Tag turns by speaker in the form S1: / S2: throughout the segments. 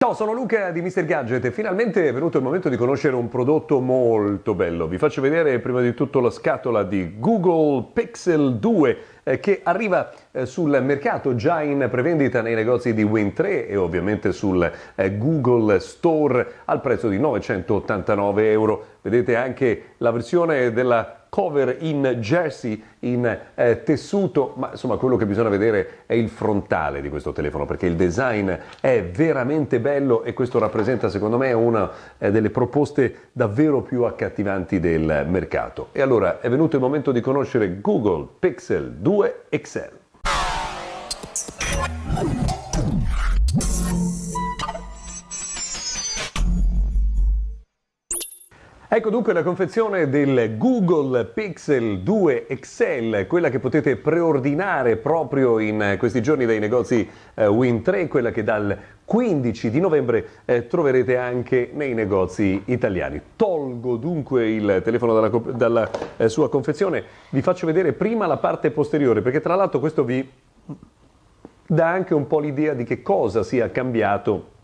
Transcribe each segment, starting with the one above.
S1: Ciao, sono Luca di Mr. Gadget e finalmente è venuto il momento di conoscere un prodotto molto bello. Vi faccio vedere prima di tutto la scatola di Google Pixel 2 eh, che arriva eh, sul mercato già in prevendita nei negozi di Win3 e ovviamente sul eh, Google Store al prezzo di 989 euro. Vedete anche la versione della cover in jersey, in eh, tessuto, ma insomma quello che bisogna vedere è il frontale di questo telefono perché il design è veramente bello e questo rappresenta secondo me una eh, delle proposte davvero più accattivanti del mercato. E allora è venuto il momento di conoscere Google Pixel 2 XL. Ecco dunque la confezione del Google Pixel 2 XL, quella che potete preordinare proprio in questi giorni dai negozi eh, Win3, quella che dal 15 di novembre eh, troverete anche nei negozi italiani. Tolgo dunque il telefono dalla, dalla eh, sua confezione, vi faccio vedere prima la parte posteriore perché tra l'altro questo vi dà anche un po' l'idea di che cosa sia cambiato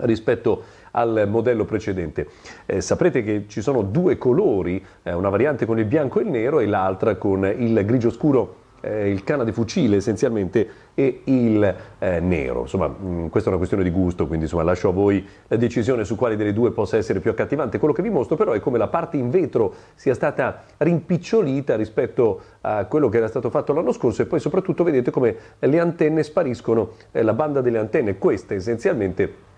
S1: rispetto al modello precedente. Eh, saprete che ci sono due colori, eh, una variante con il bianco e il nero e l'altra con il grigio scuro eh, il canna di fucile essenzialmente e il eh, nero. Insomma, mh, mm, questa è una questione di gusto, quindi insomma, lascio a voi la decisione su quale delle due possa essere più accattivante. Quello che vi mostro però è come la parte in vetro sia stata rimpicciolita rispetto a quello che era stato fatto l'anno scorso e poi soprattutto vedete come le antenne spariscono, eh, la banda delle antenne, queste essenzialmente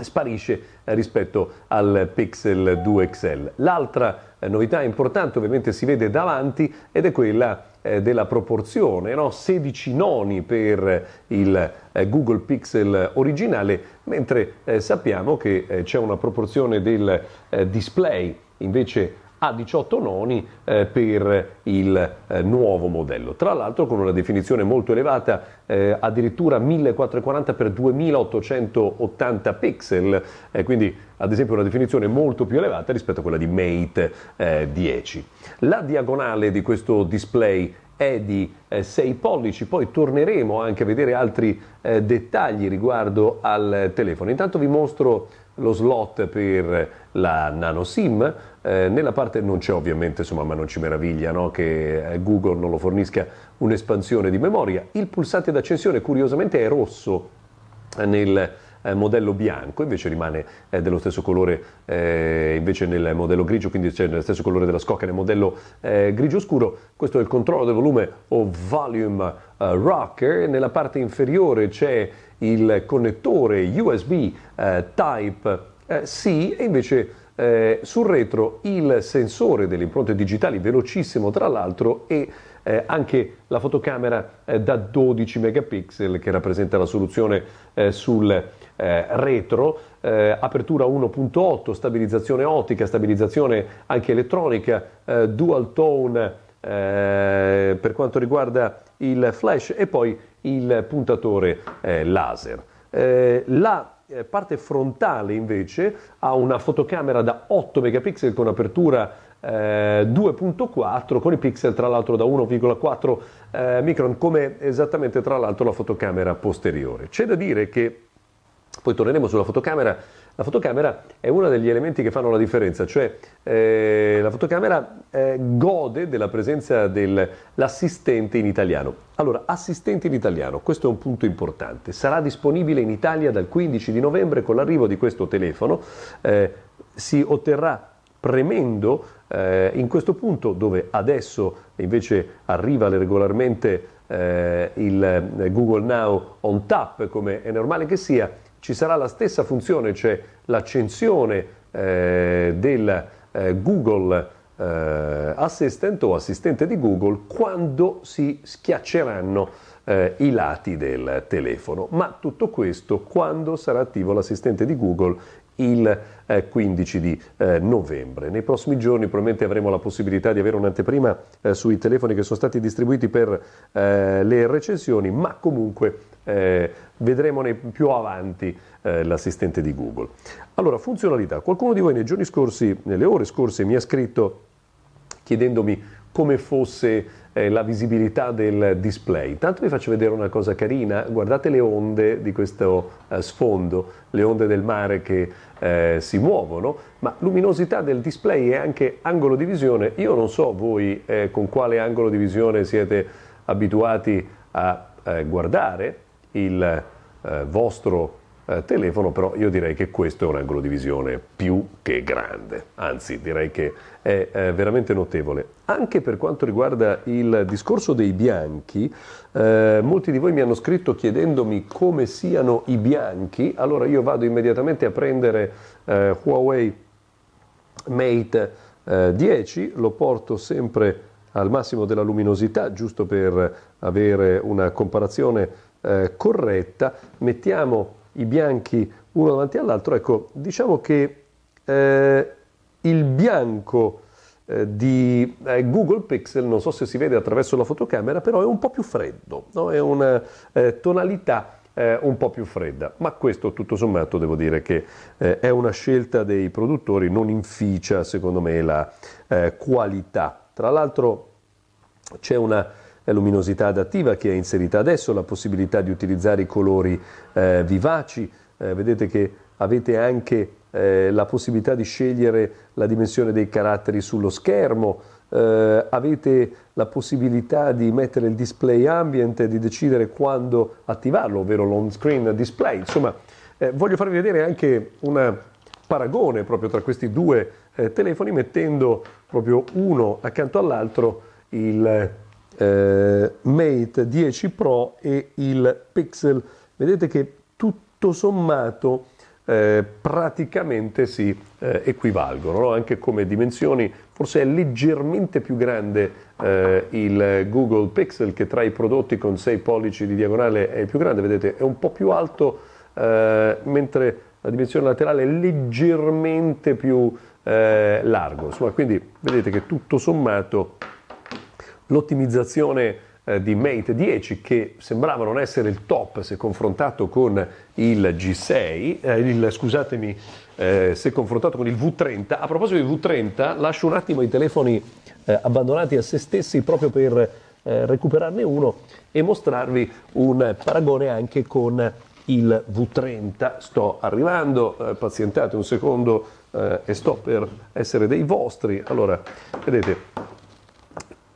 S1: sparisce eh, rispetto al Pixel 2 XL. L'altra eh, novità importante ovviamente si vede davanti ed è quella eh, della proporzione, no? 16 noni per il Google Pixel originale, mentre sappiamo che c'è una proporzione del display invece a 18 noni eh, per il eh, nuovo modello. Tra l'altro con una definizione molto elevata, eh, addirittura 1440 x 2880 pixel, eh, quindi ad esempio una definizione molto più elevata rispetto a quella di Mate 10. Eh, La diagonale di questo display è di eh, 6 pollici, poi torneremo anche a vedere altri eh, dettagli riguardo al telefono. Intanto vi mostro lo slot per la nano SIM, eh, nella parte non c'è ovviamente, insomma, ma non ci meraviglia no? che eh, Google non lo fornisca un'espansione di memoria. Il pulsante d'accensione curiosamente è rosso nel eh, modello bianco, invece rimane eh, dello stesso colore eh, invece nel modello grigio, quindi c'è nello stesso colore della scocca nel modello eh, grigio scuro. Questo è il controllo del volume o volume rocker. Nella parte inferiore c'è il connettore USB eh, Type eh, e invece eh, sul retro il sensore delle impronte digitali velocissimo tra l'altro e eh, anche la fotocamera eh, da 12 megapixel che rappresenta la soluzione eh, sul eh, retro, apertura 1.8, stabilizzazione ottica, stabilizzazione anche elettronica, dual tone per quanto riguarda il flash e poi il puntatore laser. la eh, parte frontale invece ha una fotocamera da 8 megapixel con apertura eh, 2.4 con i pixel tra l'altro da 1,4 eh, micron come esattamente tra l'altro la fotocamera posteriore. C'è da dire che poi torneremo sulla fotocamera la fotocamera è uno degli elementi che fanno la differenza, cioè eh, la fotocamera eh, gode della presenza dell'assistente in italiano. Allora, assistente in italiano, questo è un punto importante, sarà disponibile in Italia dal 15 di novembre con l'arrivo di questo telefono, eh, si otterrà premendo eh, in questo punto dove adesso invece arriva regolarmente eh, il eh, Google Now on tap come è normale che sia, ci sarà la stessa funzione, cioè l'accensione eh, del eh, Google eh, Assistant o assistente di Google quando si schiacceranno eh, i lati del telefono. Ma tutto questo quando sarà attivo l'assistente di Google il eh, 15 di eh, novembre. Nei prossimi giorni probabilmente avremo la possibilità di avere un'anteprima eh, sui telefoni che sono stati distribuiti per eh, le recensioni, ma comunque eh, vedremo più avanti eh, l'assistente di Google. Allora, funzionalità. Qualcuno di voi nei giorni scorsi, nelle ore scorse, mi ha scritto chiedendomi come fosse eh, la visibilità del display. Intanto vi faccio vedere una cosa carina, guardate le onde di questo eh, sfondo, le onde del mare che eh, si muovono, ma luminosità del display e anche angolo di visione. Io non so voi eh, con quale angolo di visione siete abituati a eh, guardare il eh, vostro eh, telefono, però io direi che questo è un angolo di visione più che grande, anzi direi che è eh, veramente notevole. Anche per quanto riguarda il discorso dei bianchi, eh, molti di voi mi hanno scritto chiedendomi come siano i bianchi, allora io vado immediatamente a prendere eh, Huawei Mate 10, eh, lo porto sempre al massimo della luminosità, giusto per avere una comparazione eh, corretta, mettiamo i bianchi uno davanti all'altro, ecco, diciamo che eh, il bianco eh, di eh, Google Pixel, non so se si vede attraverso la fotocamera, però è un po' più freddo, no? è una eh, tonalità eh, un po' più fredda, ma questo tutto sommato devo dire che è una scelta dei produttori, non inficia secondo me la qualità. Tra l'altro c'è una luminosità adattiva che è inserita adesso, la possibilità di utilizzare i colori eh, vivaci, eh, vedete che avete anche eh, la possibilità di scegliere la dimensione dei caratteri sullo schermo, eh, avete la possibilità di mettere il display ambient e di decidere quando attivarlo, ovvero l'on screen display. Insomma, eh, voglio farvi vedere anche un paragone proprio tra questi due eh, telefoni mettendo proprio uno accanto all'altro il eh, Mate 10 Pro e il Pixel. Vedete che tutto sommato eh, praticamente si eh, equivalgono, no? anche come dimensioni, forse è leggermente più grande eh, il Google Pixel che tra i prodotti con 6 pollici di diagonale è più grande, vedete è un po' più alto eh, mentre la dimensione laterale è leggermente più eh, largo, insomma quindi vedete che tutto sommato l'ottimizzazione eh, di Mate 10 che sembrava non essere il top se confrontato con il G6, eh, il, scusatemi, eh, se confrontato con il V30. A proposito di V30, lascio un attimo i telefoni eh, abbandonati a se stessi proprio per eh, recuperarne uno e mostrarvi un paragone anche con il V30. Sto arrivando, eh, pazientate un secondo e sto per essere dei vostri. Allora, vedete,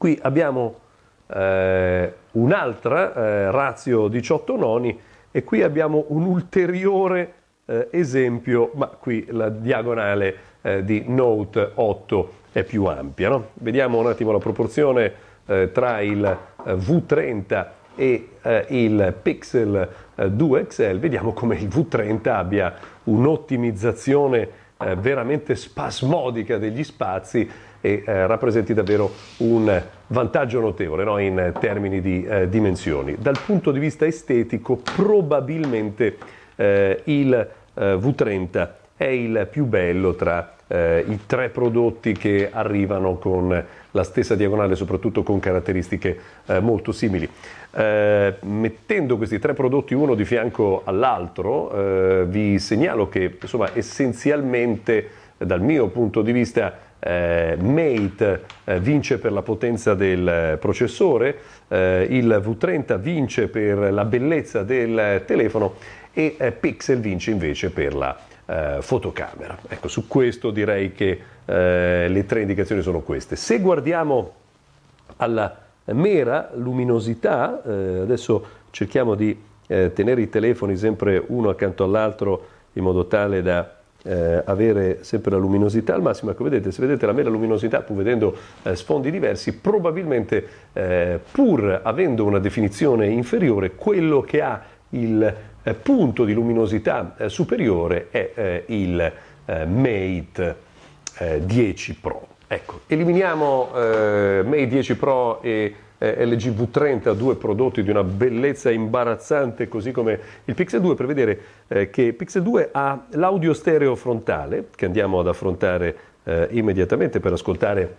S1: Qui abbiamo eh, un'altra eh, razio 18 noni e qui abbiamo un ulteriore eh, esempio, ma qui la diagonale eh, di Note 8 è più ampia. No? Vediamo un attimo la proporzione eh, tra il eh, V30 e il Pixel 2 XL, vediamo come il V30 abbia un'ottimizzazione veramente spasmodica degli spazi e eh, rappresenti davvero un vantaggio notevole no? in termini di eh, dimensioni. Dal punto di vista estetico probabilmente eh, il eh, V30 è il più bello tra eh, i tre prodotti che arrivano con la stessa diagonale, soprattutto con caratteristiche eh, molto simili. Eh, mettendo questi tre prodotti uno di fianco all'altro, eh, vi segnalo che insomma, essenzialmente dal mio punto di vista eh, Mate eh, vince per la potenza del processore, eh, il V30 vince per la bellezza del telefono e eh, Pixel vince invece per la eh, fotocamera. Ecco, su questo direi che eh, le tre indicazioni sono queste. Se guardiamo alla mera luminosità, adesso cerchiamo di tenere i telefoni sempre uno accanto all'altro in modo tale da eh, avere sempre la luminosità al massimo. Ecco, vedete, se vedete la mera luminosità, pur vedendo eh, sfondi diversi, probabilmente eh, pur avendo una definizione inferiore, quello che ha il eh, punto di luminosità eh, superiore è eh, il Mate 10 Pro. Ecco, eliminiamo Mate 10 Pro e eh, LG V30, due prodotti di una bellezza imbarazzante, così come il Pixel 2, per vedere eh, che Pixel 2 ha l'audio stereo frontale, che andiamo ad affrontare eh, immediatamente per ascoltare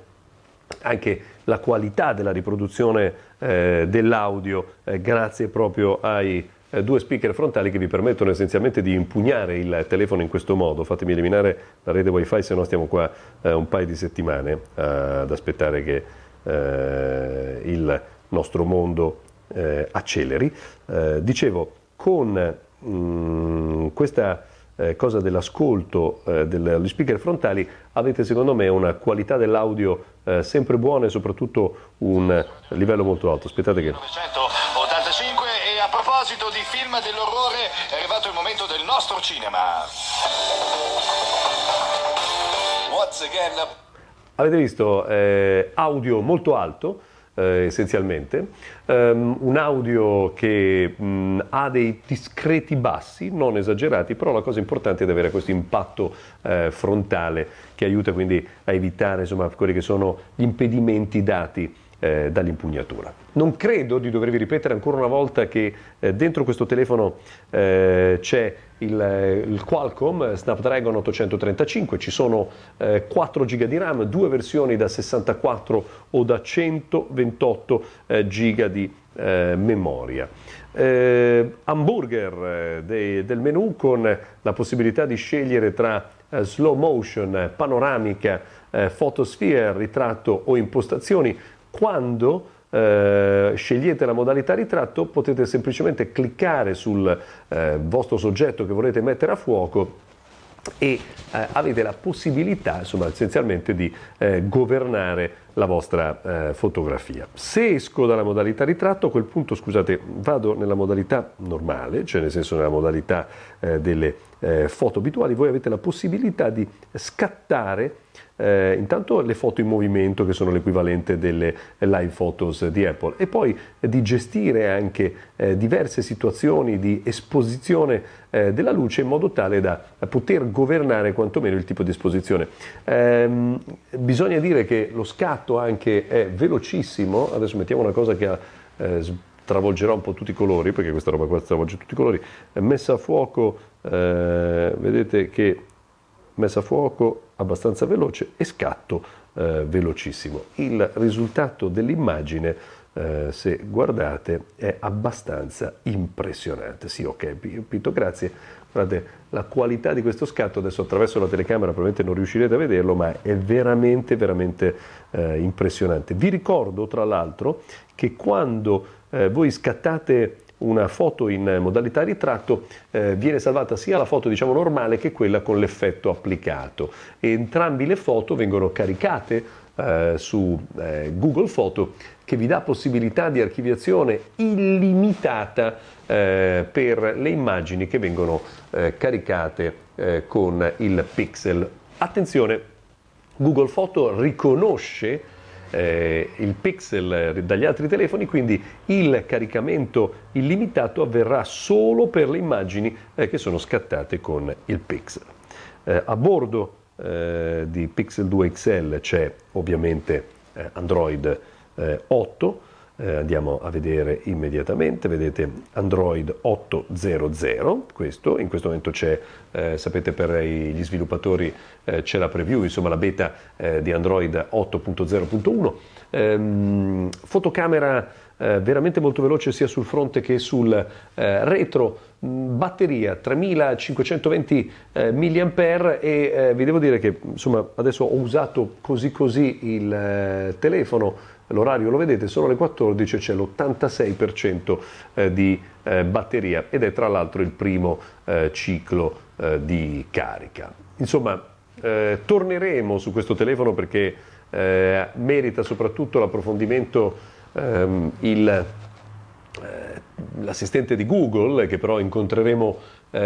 S1: anche la qualità della riproduzione eh, dell'audio eh, grazie proprio ai eh, due speaker frontali che vi permettono essenzialmente di impugnare il telefono in questo modo. Fatemi eliminare la rete wifi se no stiamo qua un paio di settimane ad aspettare che eh, il nostro mondo eh, acceleri. Eh, dicevo, con mh, mm, questa eh, cosa dell'ascolto eh, degli speaker frontali avete secondo me una qualità dell'audio eh, sempre buona e soprattutto un livello molto alto. Aspettate che...
S2: 1985 e a proposito di film dell'orrore è arrivato il momento del nostro cinema.
S1: Once again. Avete visto eh, audio molto alto eh, essenzialmente, um, un audio che mh, ha dei discreti bassi, non esagerati, però la cosa importante è avere questo impatto eh, frontale che aiuta quindi a evitare insomma, quelli che sono gli impedimenti dati eh, dall'impugnatura. Non credo di dovervi ripetere ancora una volta che eh, dentro questo telefono eh, c'è il, eh, il, Qualcomm Snapdragon 835, ci sono 4 eh, GB di RAM, due versioni da 64 o da 128 eh, GB di memoria. hamburger dei, del menu con la possibilità di scegliere tra slow motion, panoramica, photosphere, ritratto o impostazioni quando eh, scegliete la modalità ritratto potete semplicemente cliccare sul eh, vostro soggetto che volete mettere a fuoco e eh, avete la possibilità insomma, essenzialmente di eh, governare la vostra eh, fotografia. Se esco dalla modalità ritratto, a quel punto scusate, vado nella modalità normale, cioè nel senso nella modalità eh, delle foto abituali, voi avete la possibilità di scattare eh, intanto le foto in movimento che sono l'equivalente delle live photos di Apple. E poi eh, di gestire anche eh, diverse situazioni di esposizione eh, della luce in modo tale da poter governare quantomeno il tipo di esposizione. Ehm, bisogna dire che lo scatto anche è velocissimo, adesso mettiamo una cosa che ha eh, travolgerà un po' tutti i colori, perché questa roba qua travolge tutti i colori, messa a fuoco, eh, vedete che messa a fuoco abbastanza veloce e scatto eh, velocissimo. Il risultato dell'immagine, eh, se guardate, è abbastanza impressionante. Sì, ok, Pito, grazie. Guardate, la qualità di questo scatto, adesso attraverso la telecamera probabilmente non riuscirete a vederlo, ma è veramente, veramente eh, impressionante. Vi ricordo, tra l'altro, che quando eh, voi scattate una foto in modalità ritratto eh, viene salvata sia la foto diciamo normale che quella con l'effetto applicato entrambi le foto vengono caricate eh, su eh, Google Foto che vi dà possibilità di archiviazione illimitata eh, per le immagini che vengono eh, caricate eh, con il pixel. Attenzione, Google Foto riconosce eh, il pixel dagli altri telefoni, quindi il caricamento illimitato avverrà solo per le immagini eh, che sono scattate con il pixel. Eh, a bordo eh, di Pixel 2 XL c'è ovviamente eh, Android 8, eh, andiamo a vedere immediatamente, vedete Android 8.0.0, questo, in questo momento c'è, eh, sapete per gli sviluppatori eh, c'è la preview, insomma la beta eh, di Android 8.0.1, ehm, fotocamera eh, veramente molto veloce sia sul fronte che sul eh, retro, batteria 3520 eh, mAh e vi devo dire che insomma adesso ho usato così così il telefono l'orario lo vedete, sono le 14 e c'è l'86% eh, di eh, batteria ed è tra l'altro il primo eh, ciclo di carica. Insomma, torneremo su questo telefono perché merita soprattutto l'approfondimento ehm, il, l'assistente di Google, che però incontreremo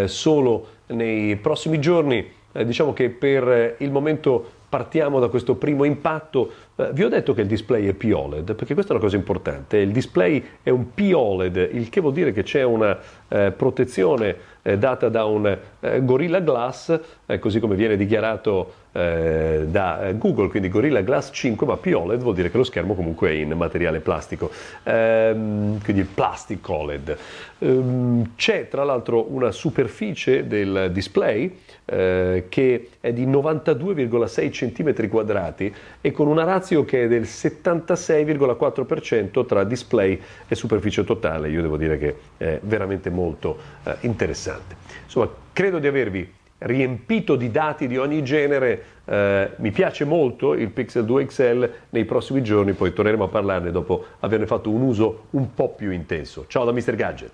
S1: solo nei prossimi giorni. Diciamo che per il momento partiamo da questo primo impatto. Eh, vi ho detto che il display è POLED, perché questa è una cosa importante. Il display è un POLED, il che vuol dire che c'è una eh, protezione eh, data da un eh, Gorilla Glass, eh, così come viene dichiarato eh, da Google, quindi Gorilla Glass 5, ma POLED vuol dire che lo schermo comunque è in materiale plastico, ehm, quindi il Plastic OLED. Ehm, c'è tra l'altro una superficie del display che è di 92,6 cm quadrati e con una razio che è del 76,4% tra display e superficie totale. Io devo dire che è veramente molto eh, interessante. Insomma, credo di avervi riempito di dati di ogni genere. Eh, mi piace molto il Pixel 2 XL, nei prossimi giorni poi torneremo a parlarne dopo averne fatto un uso un po' più intenso. Ciao da Mr. Gadget.